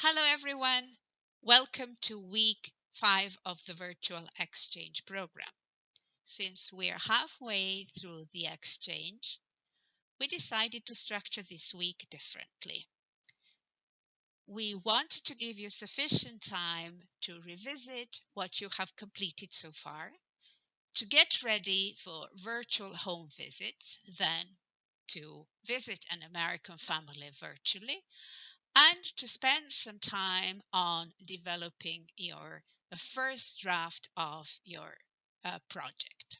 Hello, everyone. Welcome to week five of the virtual exchange program. Since we're halfway through the exchange, we decided to structure this week differently. We want to give you sufficient time to revisit what you have completed so far, to get ready for virtual home visits, then to visit an American family virtually, and to spend some time on developing your first draft of your uh, project.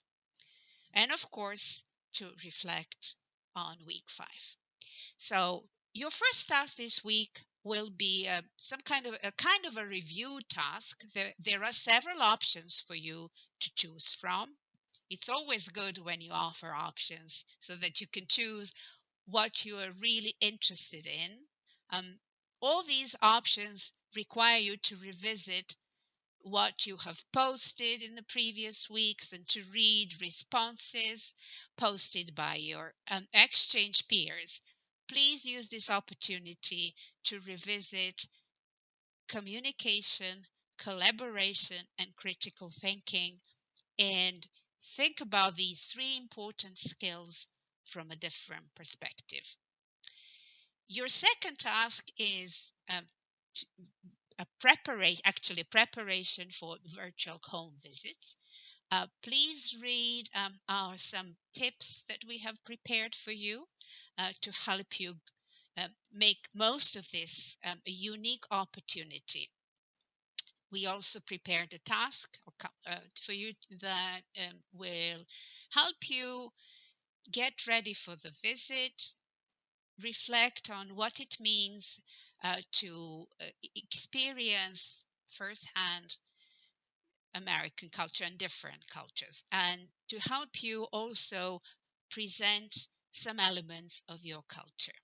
And of course, to reflect on week five. So your first task this week will be uh, some kind of a kind of a review task. There, there are several options for you to choose from. It's always good when you offer options so that you can choose what you are really interested in. Um, all these options require you to revisit what you have posted in the previous weeks and to read responses posted by your um, exchange peers. Please use this opportunity to revisit communication, collaboration, and critical thinking, and think about these three important skills from a different perspective. Your second task is um, a preparation, actually preparation for virtual home visits. Uh, please read um, our some tips that we have prepared for you uh, to help you uh, make most of this um, a unique opportunity. We also prepared a task uh, for you that um, will help you get ready for the visit, reflect on what it means uh, to uh, experience firsthand American culture and different cultures, and to help you also present some elements of your culture.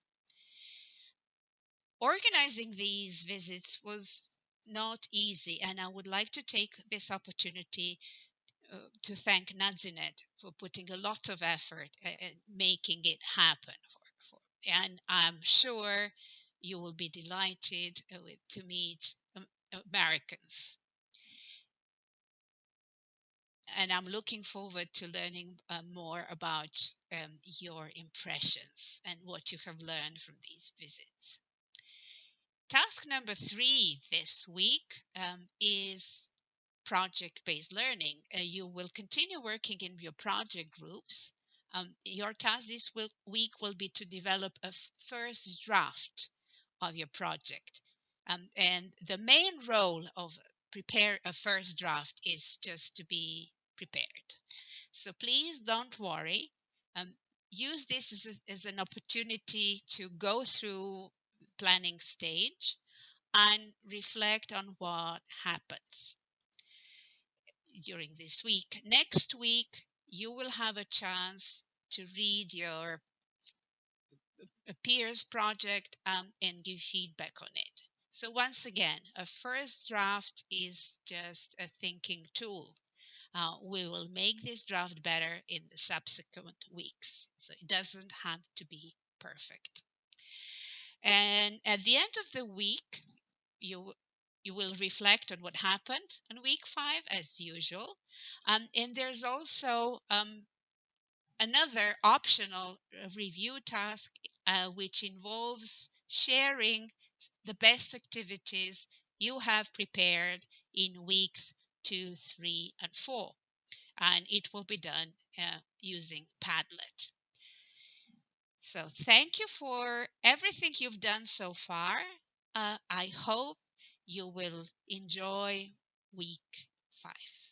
Organizing these visits was not easy, and I would like to take this opportunity uh, to thank Nazinet for putting a lot of effort and making it happen and I'm sure you will be delighted uh, with, to meet um, Americans. And I'm looking forward to learning uh, more about um, your impressions and what you have learned from these visits. Task number three this week um, is project based learning. Uh, you will continue working in your project groups um, your task this week will be to develop a first draft of your project. Um, and the main role of prepare a first draft is just to be prepared. So please don't worry. Um, use this as, a, as an opportunity to go through planning stage and reflect on what happens during this week. Next week, you will have a chance to read your peers project um, and give feedback on it. So once again, a first draft is just a thinking tool. Uh, we will make this draft better in the subsequent weeks. So it doesn't have to be perfect. And at the end of the week, you you will reflect on what happened on week five as usual. Um, and there's also um, another optional review task uh, which involves sharing the best activities you have prepared in weeks two, three, and four. And it will be done uh, using Padlet. So, thank you for everything you've done so far. Uh, I hope you will enjoy week five.